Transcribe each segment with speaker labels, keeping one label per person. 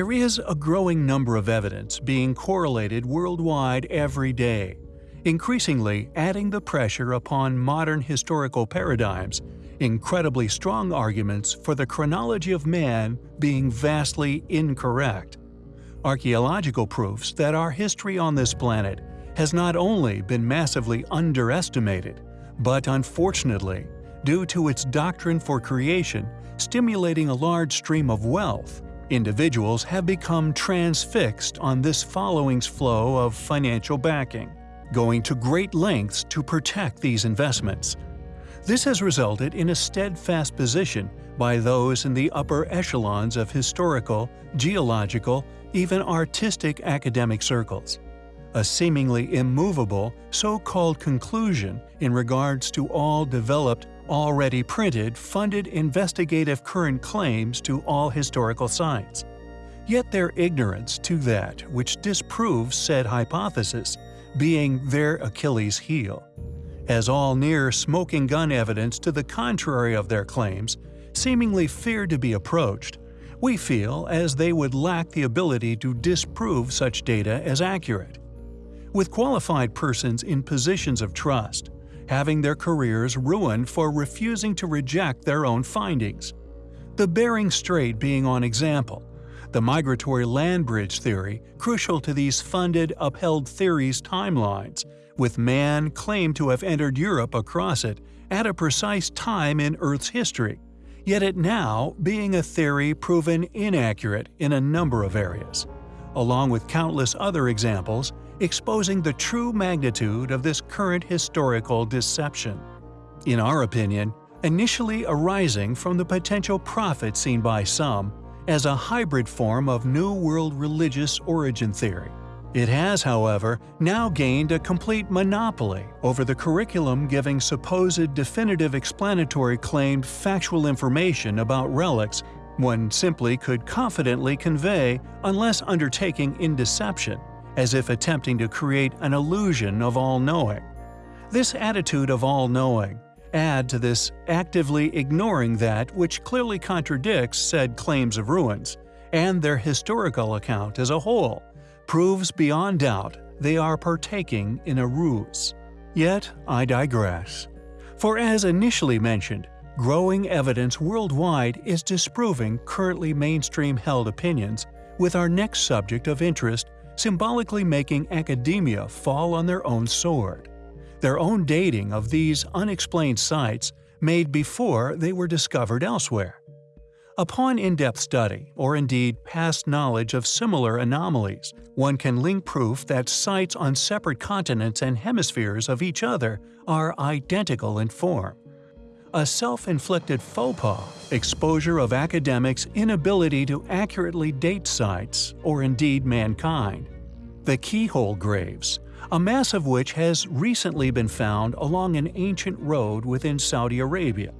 Speaker 1: There is a growing number of evidence being correlated worldwide every day, increasingly adding the pressure upon modern historical paradigms, incredibly strong arguments for the chronology of man being vastly incorrect. Archaeological proofs that our history on this planet has not only been massively underestimated, but unfortunately, due to its doctrine for creation stimulating a large stream of wealth, individuals have become transfixed on this following's flow of financial backing, going to great lengths to protect these investments. This has resulted in a steadfast position by those in the upper echelons of historical, geological, even artistic academic circles. A seemingly immovable, so-called conclusion in regards to all developed, already printed, funded investigative current claims to all historical sites. Yet their ignorance to that which disproves said hypothesis, being their Achilles heel. As all near smoking gun evidence to the contrary of their claims seemingly fear to be approached, we feel as they would lack the ability to disprove such data as accurate. With qualified persons in positions of trust, having their careers ruined for refusing to reject their own findings. The Bering Strait being on example, the migratory land bridge theory crucial to these funded, upheld theories' timelines, with man claimed to have entered Europe across it at a precise time in Earth's history, yet it now being a theory proven inaccurate in a number of areas, along with countless other examples exposing the true magnitude of this current historical deception. In our opinion, initially arising from the potential profit seen by some as a hybrid form of New World religious origin theory. It has, however, now gained a complete monopoly over the curriculum giving supposed definitive explanatory claimed factual information about relics one simply could confidently convey unless undertaking in deception, as if attempting to create an illusion of all-knowing. This attitude of all-knowing, add to this actively ignoring that which clearly contradicts said claims of ruins, and their historical account as a whole, proves beyond doubt they are partaking in a ruse. Yet I digress. For as initially mentioned, growing evidence worldwide is disproving currently mainstream held opinions, with our next subject of interest symbolically making academia fall on their own sword. Their own dating of these unexplained sites made before they were discovered elsewhere. Upon in-depth study, or indeed past knowledge of similar anomalies, one can link proof that sites on separate continents and hemispheres of each other are identical in form. A self-inflicted faux pas, exposure of academics' inability to accurately date sites, or indeed mankind. The keyhole graves, a mass of which has recently been found along an ancient road within Saudi Arabia,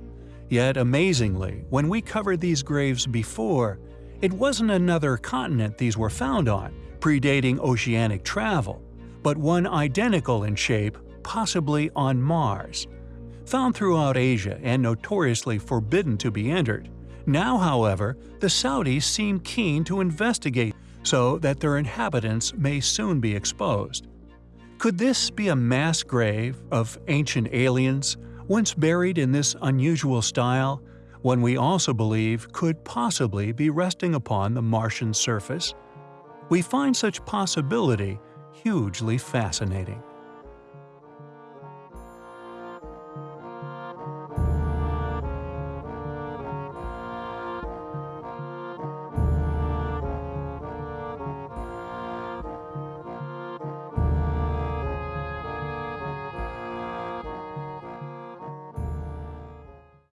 Speaker 1: Yet amazingly, when we covered these graves before, it wasn't another continent these were found on, predating oceanic travel, but one identical in shape, possibly on Mars. Found throughout Asia and notoriously forbidden to be entered, now however, the Saudis seem keen to investigate so that their inhabitants may soon be exposed. Could this be a mass grave of ancient aliens once buried in this unusual style, one we also believe could possibly be resting upon the Martian surface? We find such possibility hugely fascinating.